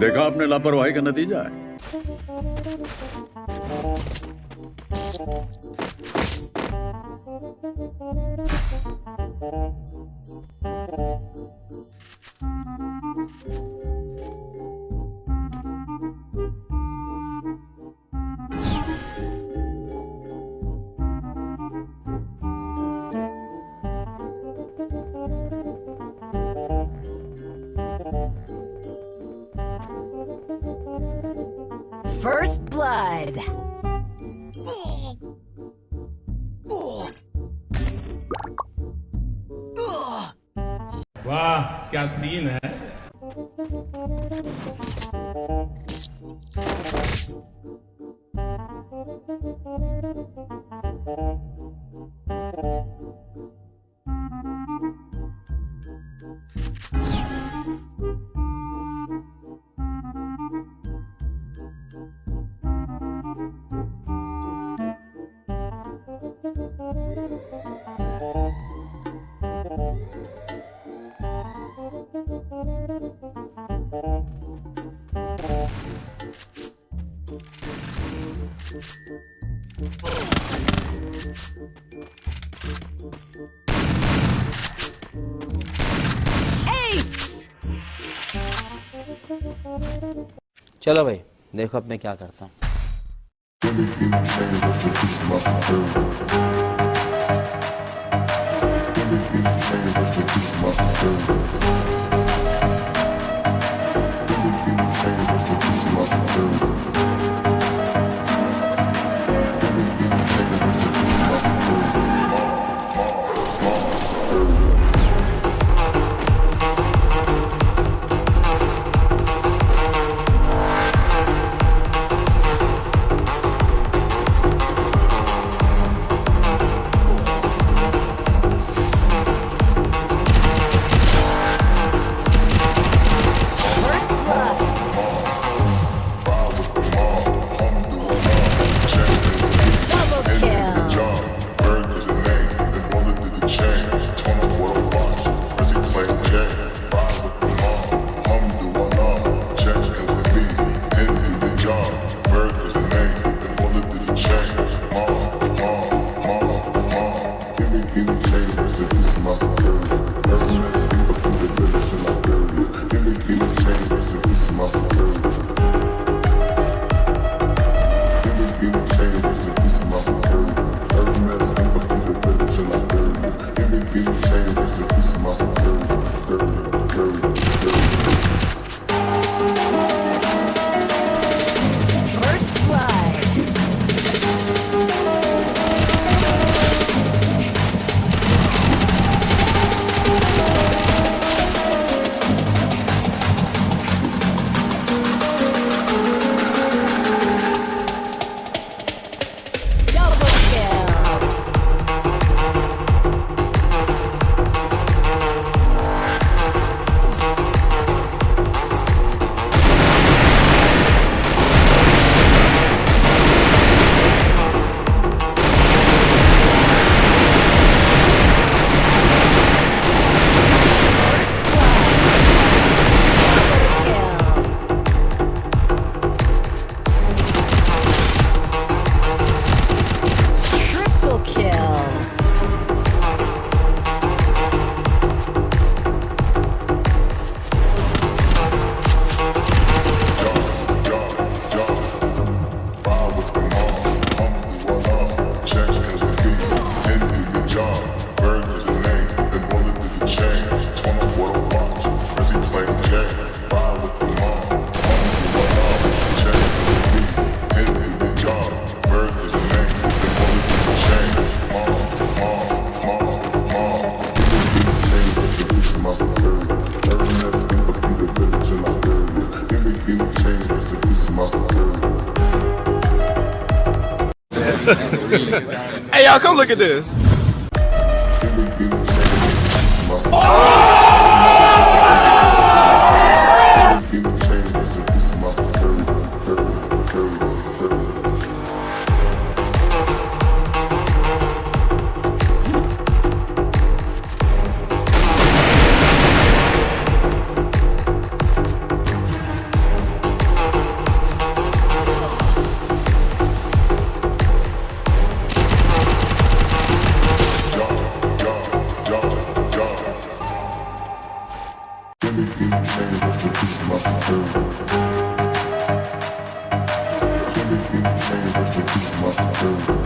देखा आपने लापरवाही का नतीजा है। First blood. वाह क्या सीन है Ace! चलो भाई देखो अब मैं क्या करता हूँ। 고맙습니다. hey, y'all, come look at this. Oh! Thank you.